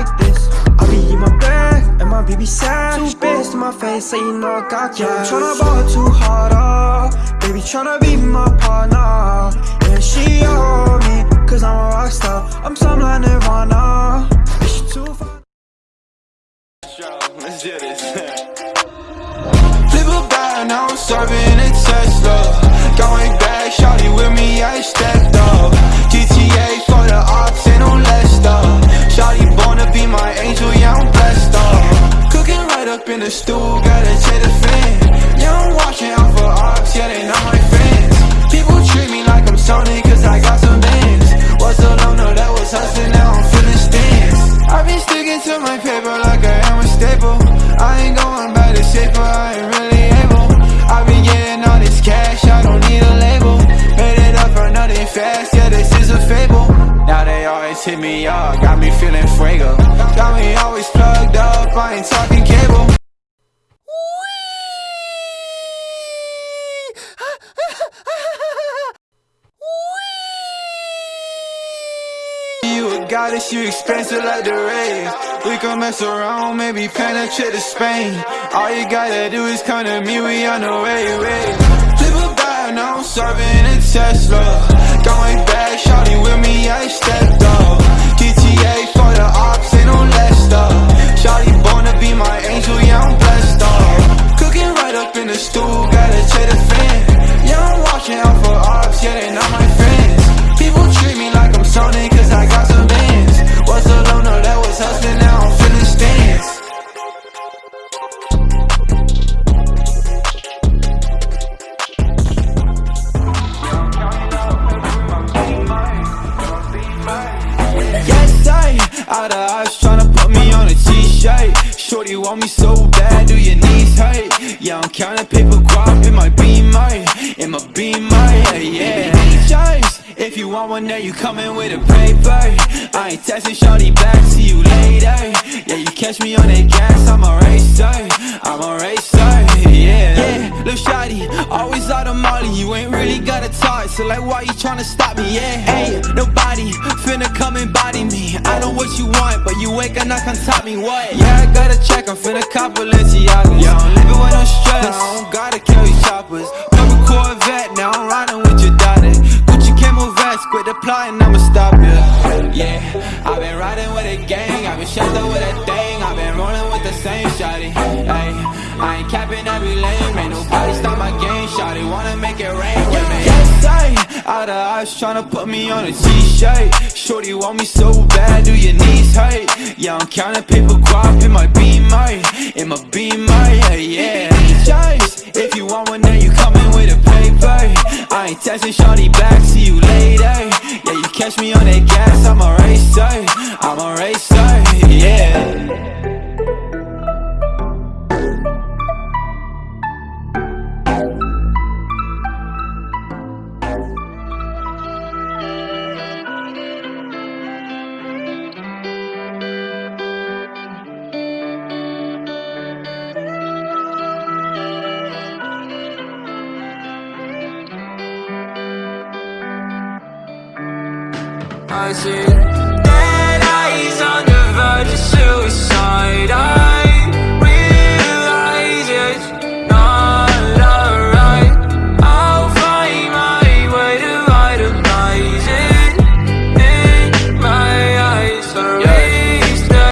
like this. I be in my bed, and my baby sad. Two bits to my face, say you know I got cash. Tryna ball too hard, uh. Baby tryna be my partner. And she on me, cause I'm a rock star. I'm some like Nirvana. The stool, gotta check the fan. Yeah, I'm watching out for ops, yeah, they not my friends. People treat me like I'm Sony, cause I got some bands. Was a loner that was hustling, now I'm feeling stands. I've been sticking to my paper like goddess, you expensive like the rays We can mess around, maybe penetrate to Spain. All you gotta do is come to me, we on the way, way. Flip a bag, now I'm serving a Tesla t-shirt Shorty want me so bad, do your knees hurt? Yeah, I'm counting paper guap in my beamer In my beamer, yeah, yeah Choice, if you want one, then you coming with a paper. I ain't texting shorty back, see you later. Yeah, you catch me on that gas, I'm a racer. I'm a racer, Little shawty, always out of molly. You ain't really gotta talk, so like why you tryna stop me, yeah Hey, nobody finna come and body me. I don't know what you want, but you ain't gonna come top me, what? Yeah, I gotta check, I'm finna cop Balenciagas Yeah, I'm living with no stress, I don't gotta carry choppers. Purple Corvette, now I'm riding with your daughter. Gucci camo vest, quit the plotting, I'ma stop ya. Yeah, I've been riding with a gang, I've been shut up with a thing I've been rolling with the same shawty, ayy I ain't capping every lane, Yes, I, out of eyes tryna put me on a t-shirt Shorty want me so bad, do your knees hurt? Yeah, I'm counting paper guap in my beamer In my beamer, yeah, yeah if you want one, then you coming with a paper. I ain't texting shorty back, see you later. Yeah, you catch me on that gas, I'm a racer. I'm a racer, I see.